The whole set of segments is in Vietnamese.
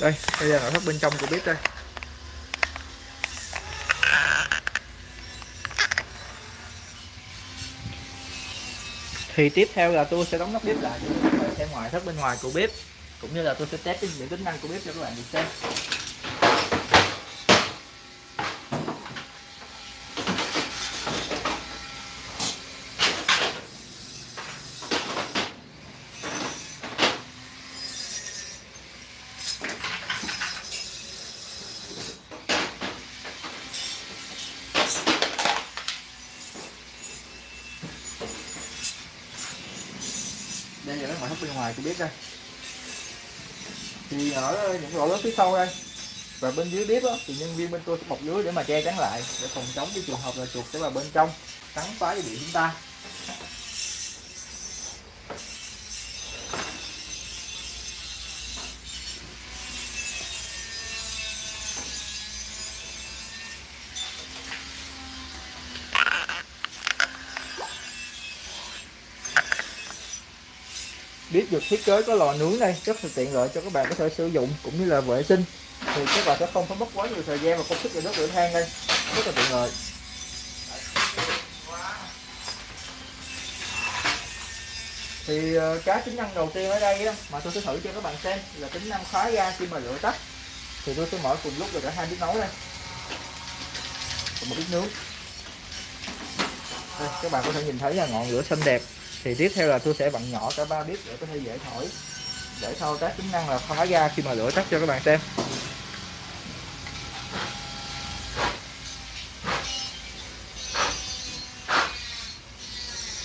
đây, bây giờ nội thất bên trong của bếp đây. Thì tiếp theo là tôi sẽ đóng nắp bếp lại. Cho các bạn xem ngoại thất bên ngoài của bếp, cũng như là tôi sẽ test những tính năng của bếp cho các bạn được xem. Đây bên ngoài của bếp đây. Thì ở những lỗ lớn phía sau đây và bên dưới bếp đó, thì nhân viên bên tôi sẽ bọc lưới để mà che chắn lại để phòng chống cái trường hợp là chuột sẽ vào bên trong cắn phá cái điện chúng ta. Biết được thiết kế có lò nướng đây rất là tiện lợi cho các bạn có thể sử dụng cũng như là vệ sinh. Thì các bạn sẽ không phải mất quá nhiều thời gian và công sức để đốt lửa than đây. Rất là tiện lợi. Thì ờ, cái tính năng đầu tiên ở đây á, mà tôi sẽ thử cho các bạn xem là tính năng khóa ga khi mà lửa tắt. Thì tôi sẽ mở cùng lúc được cả hai bếp nấu đây. Và một bếp nướng. Đây, các bạn có thể nhìn thấy là ngọn lửa xanh đẹp thì tiếp theo là tôi sẽ vặn nhỏ cả ba bếp để có thể dễ thổi, để thao tác tính năng là khóa ga khi mà lửa tắt cho các bạn xem.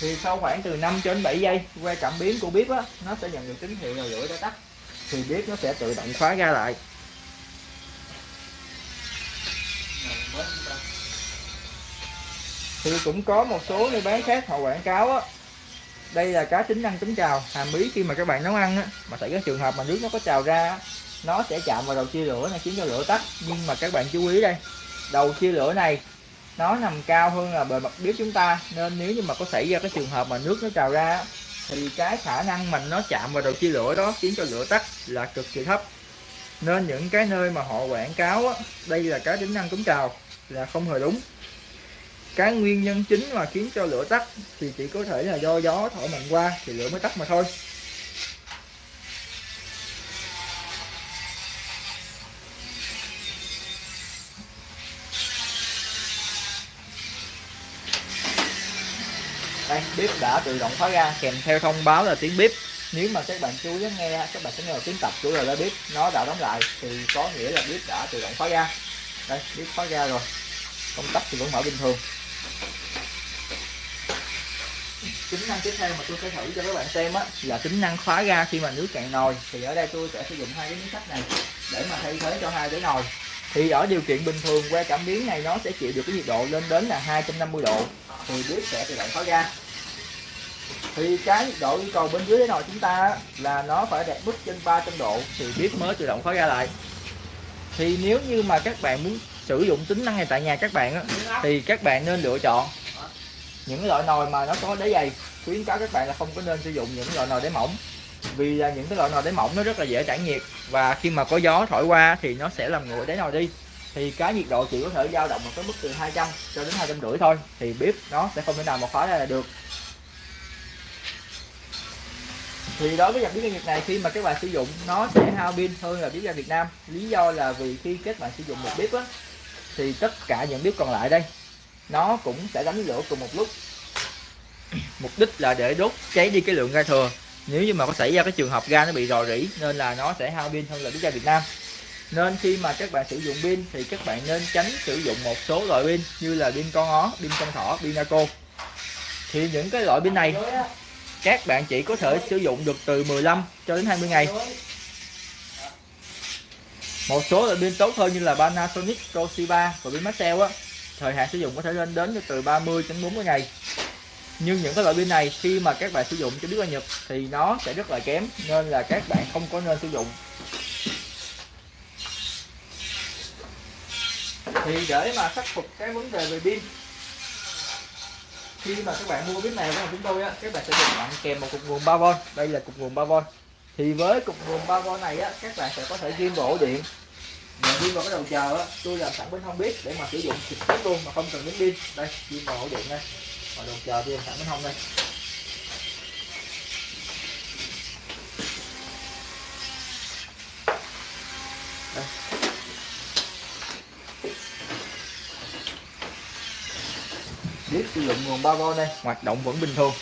Thì sau khoảng từ 5 cho đến 7 giây, que cảm biến của bếp á, nó sẽ nhận được tín hiệu là lửa đã tắt. Thì bếp nó sẽ tự động khóa ga lại. Thì cũng có một số nơi bán khác họ quảng cáo á đây là cá tính năng tính trào hàm ý khi mà các bạn nấu ăn á, mà xảy ra trường hợp mà nước nó có trào ra á, nó sẽ chạm vào đầu chia lửa này khiến cho lửa tắt. Nhưng mà các bạn chú ý đây đầu chia lửa này nó nằm cao hơn là bề mặt bếp chúng ta. Nên nếu như mà có xảy ra cái trường hợp mà nước nó trào ra á, thì cái khả năng mà nó chạm vào đầu chia lửa đó khiến cho lửa tắt là cực kỳ thấp. Nên những cái nơi mà họ quảng cáo á, đây là cái tính năng cúng trào là không hề đúng cái nguyên nhân chính mà khiến cho lửa tắt thì chỉ có thể là do gió thổi mạnh qua thì lửa mới tắt mà thôi. Đây, bếp đã tự động khóa ga kèm theo thông báo là tiếng bếp. Nếu mà các bạn chú ý nghe, các bạn sẽ nghe tiếng tập chú rồi ra bếp, nó đã đóng lại thì có nghĩa là bếp đã tự động khóa ga đây, bếp khóa ga rồi, công tắc thì vẫn mở bình thường tính năng tiếp theo mà tôi sẽ thử cho các bạn xem á là tính năng khóa ga khi mà nước cạn nồi. Thì ở đây tôi sẽ sử dụng hai cái miếng sắt này để mà thay thế cho hai cái nồi. Thì ở điều kiện bình thường que cảm biến này nó sẽ chịu được cái nhiệt độ lên đến là 250 độ. Thì bếp sẽ tự động khóa ga. Thì cái nhiệt độ yêu cầu bên dưới cái nồi chúng ta á, là nó phải đạt mức trên 300 độ thì bếp mới tự động khóa ga lại. Thì nếu như mà các bạn muốn sử dụng tính năng này tại nhà các bạn á, thì các bạn nên lựa chọn. Những loại nồi mà nó có đáy dày khuyến cáo các bạn là không có nên sử dụng những loại nồi đáy mỏng. Vì là những cái loại nồi đáy mỏng nó rất là dễ tản nhiệt và khi mà có gió thổi qua thì nó sẽ làm nguội đáy nồi đi. Thì cái nhiệt độ chỉ có thể dao động ở cái mức từ 200 cho đến hai trăm rưỡi thôi thì bếp nó sẽ không thể nào mà khóa ra là được. Thì đối với dòng bếp ga Nhật này khi mà các bạn sử dụng nó sẽ hao pin hơn là bếp ga Việt Nam. Lý do là vì khi các bạn sử dụng một bếp á thì tất cả những bếp còn lại đây nó cũng sẽ đánh lửa cùng một lúc. Mục đích là để đốt cháy đi cái lượng ga thừa. Nếu như mà có xảy ra cái trường hợp ga nó bị rò rỉ nên là nó sẽ hao pin hơn là bếp ga Việt Nam. Nên khi mà các bạn sử dụng pin thì các bạn nên tránh sử dụng một số loại pin như là pin con ó, pin con thỏ, pin naco. Thì những cái loại pin này các bạn chỉ có thể sử dụng được từ 15 cho đến 20 ngày một số loại pin tốt hơn như là Panasonic, Toshiba và pin Maxell á. Thời hạn sử dụng có thể lên đến từ 30 đến 40 ngày. Nhưng những cái loại pin này khi mà các bạn sử dụng cho đứa qua Nhật thì nó sẽ rất là kém nên là các bạn không có nên sử dụng. Thì để mà khắc phục cái vấn đề về pin khi mà các bạn mua pin này của chúng tôi á các bạn sẽ được tặng kèm một cục nguồn 3V đây là cục nguồn 3V thì với cục nguồn 3V này á, các bạn sẽ có thể ghim vào ổ điện. Mà ghim vào cái đầu chờ á, tôi làm sẵn bên không biết để mà sử dụng trực tiếp luôn mà không cần đến pin. Đây ghim vào ổ điện đây. Và đầu chờ tôi làm sẵn bên hông đây. Đây. biết sử dụng nguồn 3V đây hoạt động vẫn bình thường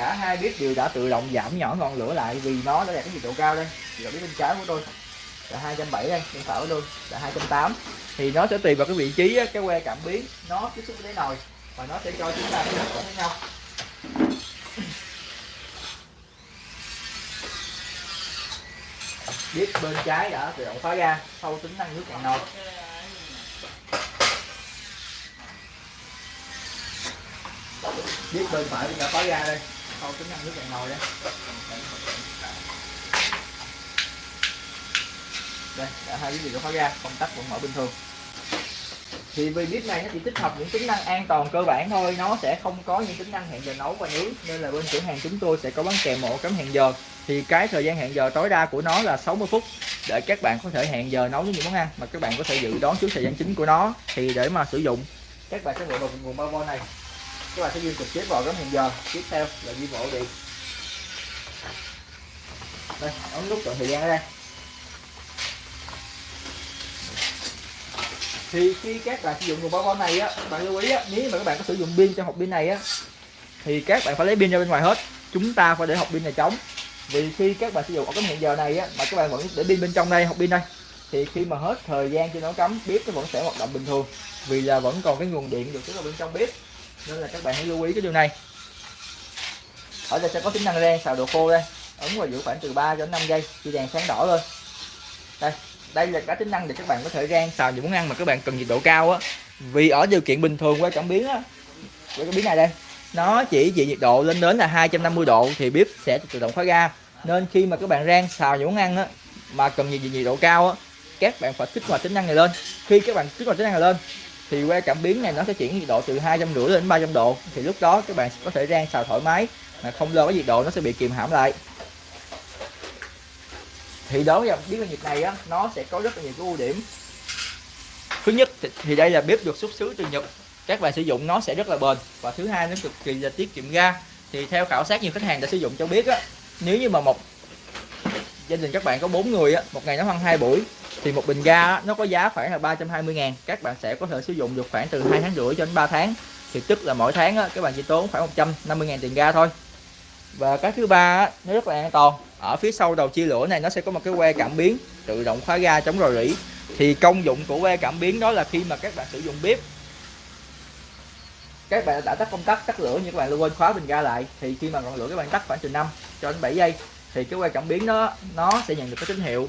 cả hai bếp đều đã tự động giảm nhỏ ngọn lửa lại vì nó đã đạt cái nhiệt độ cao đây. Thì bếp bên trái của tôi, là 270 đây, bên phải của tôi là 280 thì nó sẽ tùy vào cái vị trí cái que cảm biến, nó tiếp xúc với nồi, và nó sẽ cho chúng ta cái hiệu quả nhau. Bếp bên trái đã tự động khóa ga sau tính năng nước cạn nồi. Bếp bên phải đã khóa ga đây sau tính năng nước cạn nồi đây đây đã hai cái gì khóa ra, công tắc vẫn mở bình thường. Thì vì bếp này nó chỉ tích hợp những tính năng an toàn cơ bản thôi nó sẽ không có những tính năng hẹn giờ nấu và nướng nên là bên cửa hàng chúng tôi sẽ có bán kèm một cắm hẹn giờ. Thì cái thời gian hẹn giờ tối đa của nó là 60 phút để các bạn có thể hẹn giờ nấu với những món ăn mà các bạn có thể dự đoán trước thời gian chính của nó. Thì để mà sử dụng các bạn sẽ lựa một nguồn 3V này các bạn sẽ ghi trực tiếp vào cái hẹn giờ. Tiếp theo là ghi bộ điện đây, ấn nút chọn thời gian ở đây. Thì khi các bạn sử dụng nguồn 3V này á bạn lưu ý á, nếu mà các bạn có sử dụng pin trong hộp pin này á, thì các bạn phải lấy pin ra bên ngoài hết. Chúng ta phải để hộp pin này trống. Vì khi các bạn sử dụng ở cái hẹn giờ này á, mà các bạn vẫn để pin bên trong đây, hộp pin đây, thì khi mà hết thời gian cho nó cắm, bếp nó vẫn sẽ hoạt động bình thường. Vì là vẫn còn cái nguồn điện được ở bên trong bếp nên là các bạn hãy lưu ý cái điều này. Ở đây sẽ có tính năng rang xào đồ khô đây. Ấn vào giữ khoảng từ 3 đến 5 giây, khi đèn sáng đỏ lên. Đây đây là cái tính năng để các bạn có thể rang xào những món ăn mà các bạn cần nhiệt độ cao á. Vì ở điều kiện bình thường qua cảm biến á, qua cảm biến này đây, nó chỉ chịu nhiệt độ lên đến là 250 độ thì bếp sẽ tự động khóa ga nên khi mà các bạn rang xào những món ăn á mà cần nhiệt nhiệt độ cao á, các bạn phải kích hoạt tính năng này lên. Khi các bạn kích hoạt tính năng này lên thì que cảm biến này nó sẽ chuyển nhiệt độ từ hai trăm rưỡi đến 300 độ. Thì lúc đó các bạn có thể rang xào thoải mái, mà không lo cái nhiệt độ nó sẽ bị kìm hãm lại. Thì đối với bếp nhiệt này á, nó sẽ có rất là nhiều cái ưu điểm. Thứ nhất thì đây là bếp được xuất xứ từ Nhật. Các bạn sử dụng nó sẽ rất là bền. Và thứ hai, nó cực kỳ là tiết kiệm ga. Thì theo khảo sát, nhiều khách hàng đã sử dụng cho biết á, nếu như mà một, gia đình các bạn có bốn người á, một ngày nó ăn hai buổi thì một bình ga nó có giá khoảng là 320 ngàn. Các bạn sẽ có thể sử dụng được khoảng từ hai tháng rưỡi cho đến 3 tháng. Thì tức là mỗi tháng á, các bạn chỉ tốn khoảng 150 ngàn tiền ga thôi. Và cái thứ ba nó rất là an toàn. Ở phía sau đầu chia lửa này nó sẽ có một cái que cảm biến tự động khóa ga chống rò rỉ. Thì công dụng của que cảm biến đó là khi mà các bạn sử dụng bếp các bạn đã tắt công tắc tắt lửa nhưng các bạn quên khóa bình ga lại. Thì khi mà ngọn lửa các bạn tắt khoảng từ 5 cho đến 7 giây thì cái que cảm biến nó nó sẽ nhận được cái tín hiệu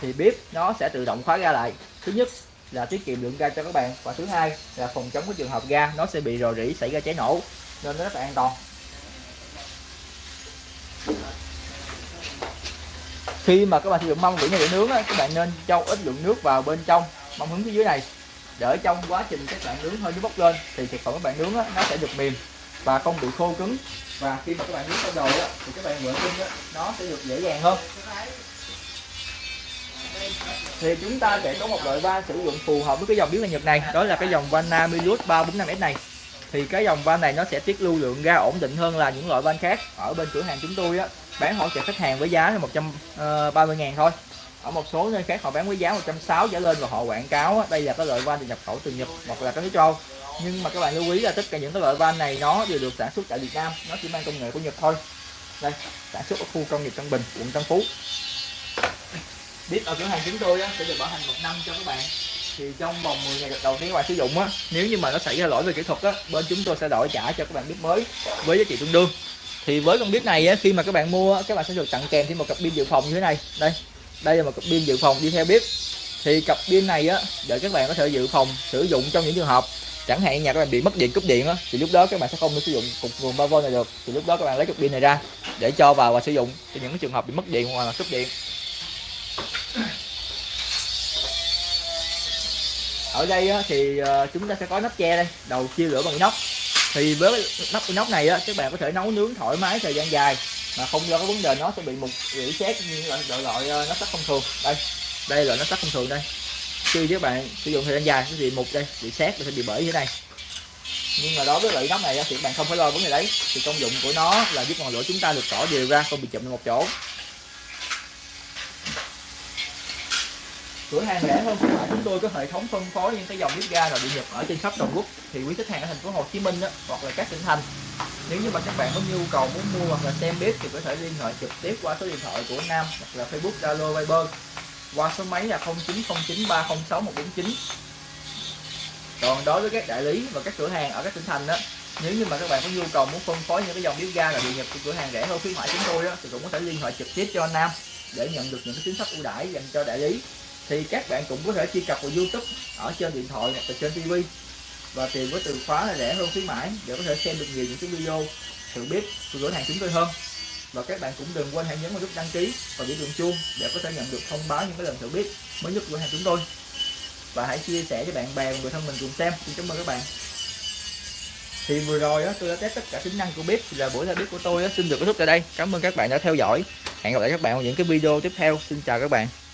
thì bếp nó sẽ tự động khóa ga lại. Thứ nhất là tiết kiệm lượng ga cho các bạn và thứ hai là phòng chống cái trường hợp ga nó sẽ bị rò rỉ xảy ra cháy nổ nên nó rất là an toàn. Khi mà các bạn sử dụng mâm vỉ này để nướng á, các bạn nên cho ít lượng nước vào bên trong mâm hứng phía dưới này. Để trong quá trình các bạn nướng hơi nước bốc lên thì thực phẩm các bạn nướng á, nó sẽ được mềm và không bị khô cứng. Và khi mà các bạn nướng xong rồi á, thì các bạn quện tinh nó sẽ được dễ dàng hơn thì chúng ta sẽ có một loại van sử dụng phù hợp với cái dòng biến là nhật này, đó là cái dòng van Namilus 345S này. Thì cái dòng van này nó sẽ tiết lưu lượng ga ổn định hơn là những loại van khác. Ở bên cửa hàng chúng tôi á, bán hỗ trợ khách hàng với giá là 130 ờ, ngàn thôi. Ở một số nơi khác họ bán với giá 160 trở lên và họ quảng cáo đây là cái loại van được nhập khẩu từ Nhật hoặc là các nước châu nhưng mà các bạn lưu ý là tất cả những cái loại van này nó đều được sản xuất tại Việt Nam, nó chỉ mang công nghệ của Nhật thôi. Đây, sản xuất ở khu công nghiệp Tân Bình, quận Tân Phú biết ở cửa hàng chúng tôi á, sẽ được bảo hành một năm cho các bạn. Thì trong vòng 10 ngày đầu tiên các bạn sử dụng á nếu như mà nó xảy ra lỗi về kỹ thuật á bên chúng tôi sẽ đổi trả cho các bạn bếp mới với giá trị tương đương. Thì với con bếp này á, khi mà các bạn mua các bạn sẽ được tặng kèm thêm một cặp pin dự phòng như thế này. Đây đây là một cặp pin dự phòng đi theo bếp. Thì cặp pin này á để các bạn có thể dự phòng sử dụng trong những trường hợp chẳng hạn nhà các bạn bị mất điện cúp điện á thì lúc đó các bạn sẽ không được sử dụng cục nguồn 3V này được. Thì lúc đó các bạn lấy cục pin này ra để cho vào và sử dụng cho những trường hợp bị mất điện hoặc là cúp điện. Ở đây á, thì ờ, chúng ta sẽ có nắp che đây đầu chia lửa bằng inox thì với nắp inox này á, các bạn có thể nấu nướng thoải mái thời gian dài mà không do cái vấn đề nó sẽ bị mục rỉ sét như loại loại, ờ, loại nó sắt thông thường. Đây đây là nó sắt thông thường đây. Khi các bạn sử dụng thời gian dài cái gì mục đây bị sét sẽ bị bể như thế này. Nhưng mà đối với loại nóc này thì bạn không phải lo vấn đề đấy. Thì công dụng của nó là giúp ngọn lửa chúng ta được tỏ đều ra không bị chụm một chỗ. Cửa hàng rẻ hơn khuyến chúng tôi có hệ thống phân phối những cái dòng bếp ga nội địa nhập ở trên khắp toàn quốc. Thì quý khách hàng ở thành phố Hồ Chí Minh đó, hoặc là các tỉnh thành nếu như mà các bạn có nhu cầu muốn mua hoặc là xem bếp thì có thể liên hệ trực tiếp qua số điện thoại của Nam hoặc là Facebook Zalo Viber qua số máy là 0909306149 còn đối với các đại lý và các cửa hàng ở các tỉnh thành đó nếu như mà các bạn có nhu cầu muốn phân phối những cái dòng bếp ga là địa nhập của cửa hàng rẻ hơn khuyến mãi chúng tôi đó, thì cũng có thể liên hệ trực tiếp cho anh Nam để nhận được những cái chính sách ưu đãi dành cho đại lý thì các bạn cũng có thể truy cập vào YouTube ở trên điện thoại hoặc là trên TV và tìm với từ khóa là rẻ hơn khuyến mãi để có thể xem được nhiều những cái video. Sự biết của cửa hàng chúng tôi hơn. Và các bạn cũng đừng quên hãy nhấn vào nút đăng ký và biểu tượng chuông để có thể nhận được thông báo những cái lần thử biết mới nhất của cửa hàng chúng tôi. Và hãy chia sẻ cho bạn bè và người thân mình cùng xem. Xin cảm ơn các bạn. Thì vừa rồi đó tôi đã test tất cả tính năng của bếp thì là buổi ra bếp của tôi đó, xin được kết thúc tại đây. Cảm ơn các bạn đã theo dõi. Hẹn gặp lại các bạn vào những cái video tiếp theo. Xin chào các bạn.